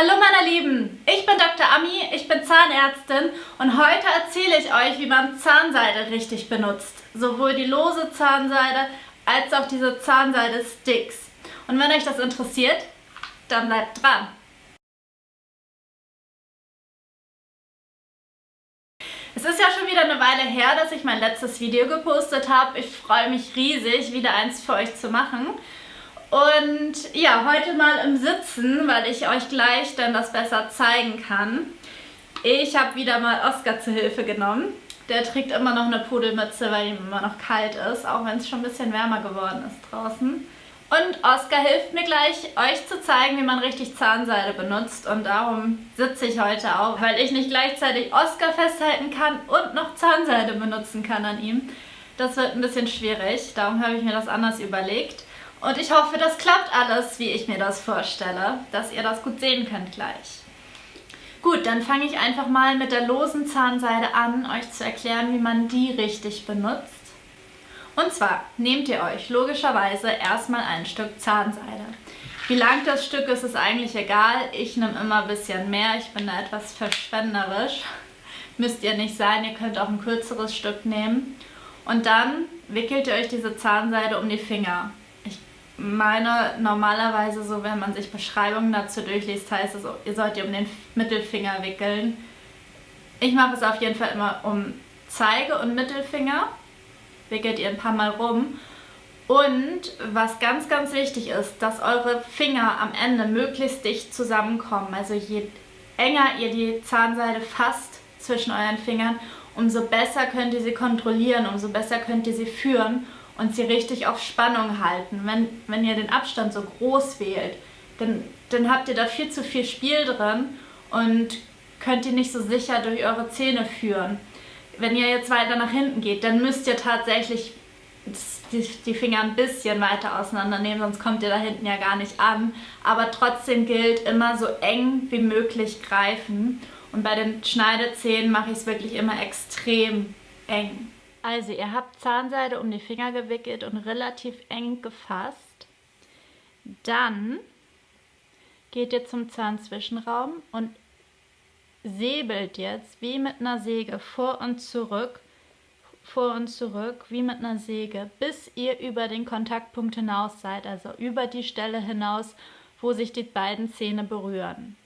Hallo meine Lieben, ich bin Dr. Ami, ich bin Zahnärztin und heute erzähle ich euch, wie man Zahnseide richtig benutzt. Sowohl die lose Zahnseide als auch diese Zahnseide-Sticks. Und wenn euch das interessiert, dann bleibt dran. Es ist ja schon wieder eine Weile her, dass ich mein letztes Video gepostet habe. Ich freue mich riesig, wieder eins für euch zu machen. Und ja, heute mal im Sitzen, weil ich euch gleich dann das besser zeigen kann. Ich habe wieder mal Oscar zu Hilfe genommen. Der trägt immer noch eine Pudelmütze, weil ihm immer noch kalt ist, auch wenn es schon ein bisschen wärmer geworden ist draußen. Und Oscar hilft mir gleich, euch zu zeigen, wie man richtig Zahnseide benutzt. Und darum sitze ich heute auch, weil ich nicht gleichzeitig Oscar festhalten kann und noch Zahnseide benutzen kann an ihm. Das wird ein bisschen schwierig, darum habe ich mir das anders überlegt. Und ich hoffe, das klappt alles, wie ich mir das vorstelle, dass ihr das gut sehen könnt gleich. Gut, dann fange ich einfach mal mit der losen Zahnseide an, euch zu erklären, wie man die richtig benutzt. Und zwar nehmt ihr euch logischerweise erstmal ein Stück Zahnseide. Wie lang das Stück ist, ist eigentlich egal. Ich nehme immer ein bisschen mehr. Ich bin da etwas verschwenderisch. Müsst ihr nicht sein. Ihr könnt auch ein kürzeres Stück nehmen. Und dann wickelt ihr euch diese Zahnseide um die Finger meine normalerweise so, wenn man sich Beschreibungen dazu durchliest, heißt es, ihr sollt ihr um den Mittelfinger wickeln. Ich mache es auf jeden Fall immer um Zeige und Mittelfinger. Wickelt ihr ein paar Mal rum. Und was ganz, ganz wichtig ist, dass eure Finger am Ende möglichst dicht zusammenkommen. Also je enger ihr die Zahnseide fasst zwischen euren Fingern, umso besser könnt ihr sie kontrollieren, umso besser könnt ihr sie führen und sie richtig auf Spannung halten. Wenn, wenn ihr den Abstand so groß wählt, dann, dann habt ihr da viel zu viel Spiel drin und könnt ihr nicht so sicher durch eure Zähne führen. Wenn ihr jetzt weiter nach hinten geht, dann müsst ihr tatsächlich die, die Finger ein bisschen weiter auseinandernehmen, sonst kommt ihr da hinten ja gar nicht an. Aber trotzdem gilt immer so eng wie möglich greifen. Und bei den Schneidezähnen mache ich es wirklich immer extrem eng. Also ihr habt Zahnseide um die Finger gewickelt und relativ eng gefasst. Dann geht ihr zum Zahnzwischenraum und säbelt jetzt wie mit einer Säge vor und zurück, vor und zurück, wie mit einer Säge, bis ihr über den Kontaktpunkt hinaus seid, also über die Stelle hinaus, wo sich die beiden Zähne berühren.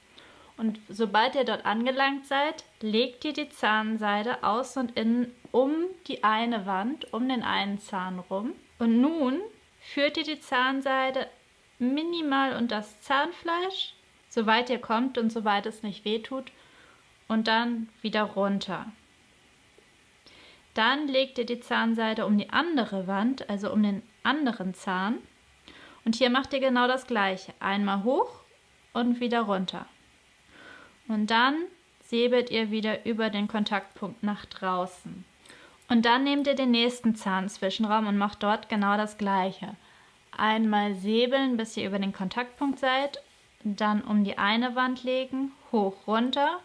Und sobald ihr dort angelangt seid, legt ihr die Zahnseide aus und innen um die eine Wand, um den einen Zahn rum. Und nun führt ihr die Zahnseide minimal unter das Zahnfleisch, soweit ihr kommt und soweit es nicht wehtut, und dann wieder runter. Dann legt ihr die Zahnseide um die andere Wand, also um den anderen Zahn. Und hier macht ihr genau das gleiche. Einmal hoch und wieder runter. Und dann säbelt ihr wieder über den Kontaktpunkt nach draußen. Und dann nehmt ihr den nächsten Zahnzwischenraum und macht dort genau das gleiche. Einmal säbeln, bis ihr über den Kontaktpunkt seid, dann um die eine Wand legen, hoch runter,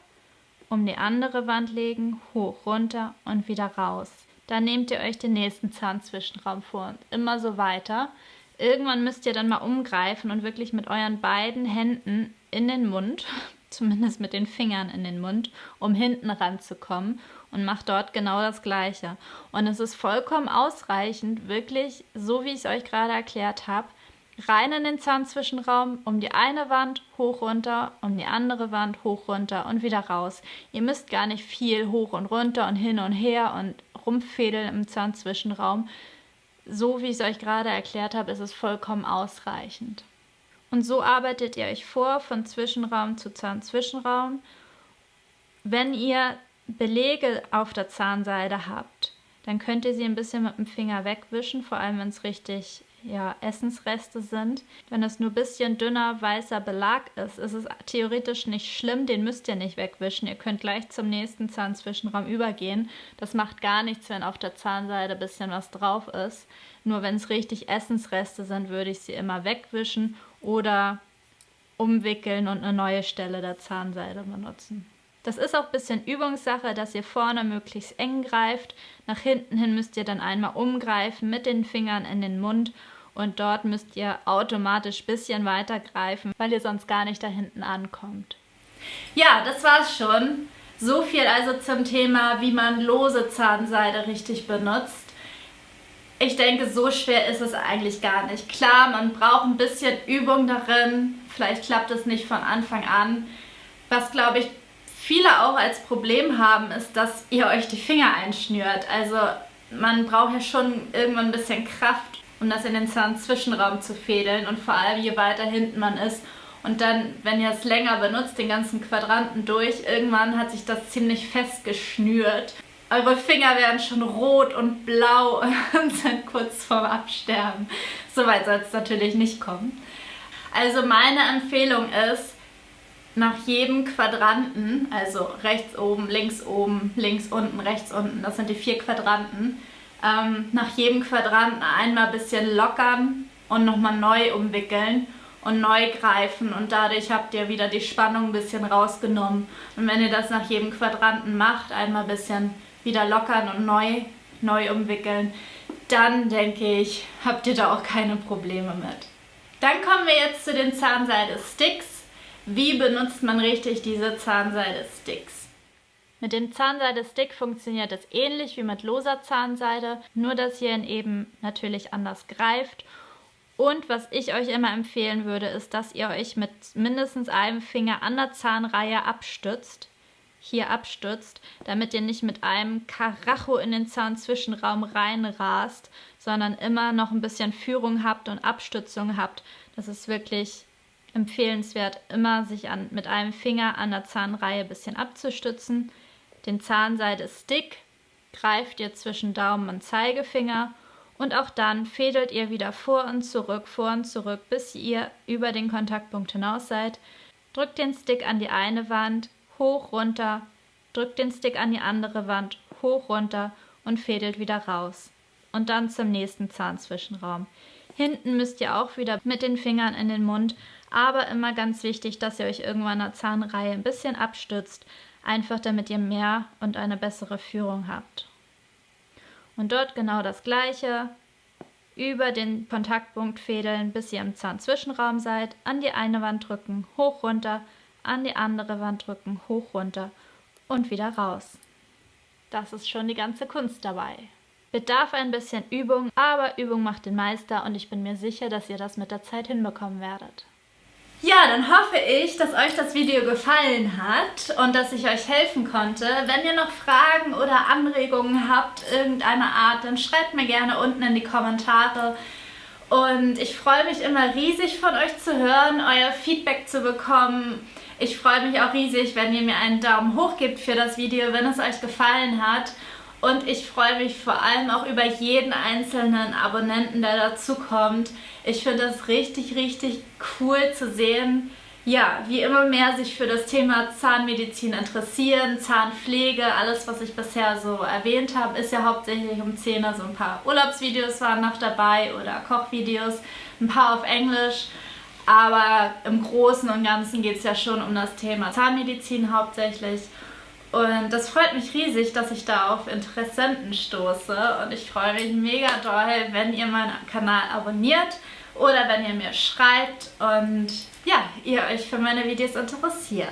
um die andere Wand legen, hoch runter und wieder raus. Dann nehmt ihr euch den nächsten Zahnzwischenraum vor und immer so weiter. Irgendwann müsst ihr dann mal umgreifen und wirklich mit euren beiden Händen in den Mund zumindest mit den Fingern in den Mund, um hinten ranzukommen und macht dort genau das Gleiche. Und es ist vollkommen ausreichend, wirklich, so wie ich es euch gerade erklärt habe, rein in den Zahnzwischenraum, um die eine Wand hoch runter, um die andere Wand hoch runter und wieder raus. Ihr müsst gar nicht viel hoch und runter und hin und her und rumfädeln im Zahnzwischenraum. So wie ich es euch gerade erklärt habe, ist es vollkommen ausreichend. Und so arbeitet ihr euch vor von Zwischenraum zu Zahnzwischenraum. Wenn ihr Belege auf der Zahnseide habt, dann könnt ihr sie ein bisschen mit dem Finger wegwischen, vor allem wenn es richtig ja, Essensreste sind. Wenn es nur ein bisschen dünner weißer Belag ist, ist es theoretisch nicht schlimm, den müsst ihr nicht wegwischen. Ihr könnt gleich zum nächsten Zahnzwischenraum übergehen. Das macht gar nichts, wenn auf der Zahnseide ein bisschen was drauf ist. Nur wenn es richtig Essensreste sind, würde ich sie immer wegwischen oder umwickeln und eine neue Stelle der Zahnseide benutzen. Das ist auch ein bisschen Übungssache, dass ihr vorne möglichst eng greift. Nach hinten hin müsst ihr dann einmal umgreifen mit den Fingern in den Mund und dort müsst ihr automatisch ein bisschen weiter greifen, weil ihr sonst gar nicht da hinten ankommt. Ja, das war's schon. So viel also zum Thema, wie man lose Zahnseide richtig benutzt. Ich denke, so schwer ist es eigentlich gar nicht. Klar, man braucht ein bisschen Übung darin. Vielleicht klappt es nicht von Anfang an. Was, glaube ich, viele auch als Problem haben, ist, dass ihr euch die Finger einschnürt. Also man braucht ja schon irgendwann ein bisschen Kraft, um das in den Zahnzwischenraum zu fädeln. Und vor allem, je weiter hinten man ist, und dann, wenn ihr es länger benutzt, den ganzen Quadranten durch, irgendwann hat sich das ziemlich fest geschnürt. Eure Finger werden schon rot und blau und sind kurz vorm Absterben. Soweit soll es natürlich nicht kommen. Also meine Empfehlung ist, nach jedem Quadranten, also rechts oben, links oben, links unten, rechts unten, das sind die vier Quadranten, ähm, nach jedem Quadranten einmal ein bisschen lockern und nochmal neu umwickeln und neu greifen und dadurch habt ihr wieder die Spannung ein bisschen rausgenommen. Und wenn ihr das nach jedem Quadranten macht, einmal ein bisschen wieder lockern und neu, neu umwickeln, dann denke ich, habt ihr da auch keine Probleme mit. Dann kommen wir jetzt zu den Zahnseide-Sticks. Wie benutzt man richtig diese Zahnseide-Sticks? Mit dem Zahnseide-Stick funktioniert es ähnlich wie mit loser Zahnseide, nur dass ihr ihn eben natürlich anders greift und was ich euch immer empfehlen würde, ist, dass ihr euch mit mindestens einem Finger an der Zahnreihe abstützt, hier abstützt, damit ihr nicht mit einem Karacho in den Zahnzwischenraum reinrast, sondern immer noch ein bisschen Führung habt und Abstützung habt. Das ist wirklich empfehlenswert, immer sich an, mit einem Finger an der Zahnreihe ein bisschen abzustützen. Den Zahnseide-Stick greift ihr zwischen Daumen und Zeigefinger und auch dann fädelt ihr wieder vor und zurück, vor und zurück, bis ihr über den Kontaktpunkt hinaus seid. Drückt den Stick an die eine Wand, hoch, runter, drückt den Stick an die andere Wand, hoch, runter und fädelt wieder raus. Und dann zum nächsten Zahnzwischenraum. Hinten müsst ihr auch wieder mit den Fingern in den Mund, aber immer ganz wichtig, dass ihr euch irgendwann an der Zahnreihe ein bisschen abstützt, einfach damit ihr mehr und eine bessere Führung habt. Und dort genau das gleiche. Über den Kontaktpunkt fädeln, bis ihr im Zahnzwischenraum seid. An die eine Wand drücken, hoch runter, an die andere Wand drücken, hoch runter und wieder raus. Das ist schon die ganze Kunst dabei. Bedarf ein bisschen Übung, aber Übung macht den Meister und ich bin mir sicher, dass ihr das mit der Zeit hinbekommen werdet. Ja, dann hoffe ich, dass euch das Video gefallen hat und dass ich euch helfen konnte. Wenn ihr noch Fragen oder Anregungen habt, irgendeiner Art, dann schreibt mir gerne unten in die Kommentare. Und ich freue mich immer riesig von euch zu hören, euer Feedback zu bekommen. Ich freue mich auch riesig, wenn ihr mir einen Daumen hoch gebt für das Video, wenn es euch gefallen hat. Und ich freue mich vor allem auch über jeden einzelnen Abonnenten, der dazu kommt. Ich finde das richtig, richtig cool zu sehen, ja, wie immer mehr sich für das Thema Zahnmedizin interessieren, Zahnpflege, alles was ich bisher so erwähnt habe, ist ja hauptsächlich um Zähne, so ein paar Urlaubsvideos waren noch dabei oder Kochvideos, ein paar auf Englisch, aber im Großen und Ganzen geht es ja schon um das Thema Zahnmedizin hauptsächlich und das freut mich riesig, dass ich da auf Interessenten stoße. Und ich freue mich mega doll, wenn ihr meinen Kanal abonniert oder wenn ihr mir schreibt und ja, ihr euch für meine Videos interessiert.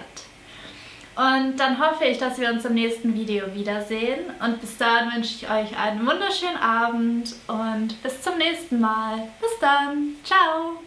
Und dann hoffe ich, dass wir uns im nächsten Video wiedersehen. Und bis dahin wünsche ich euch einen wunderschönen Abend und bis zum nächsten Mal. Bis dann. Ciao.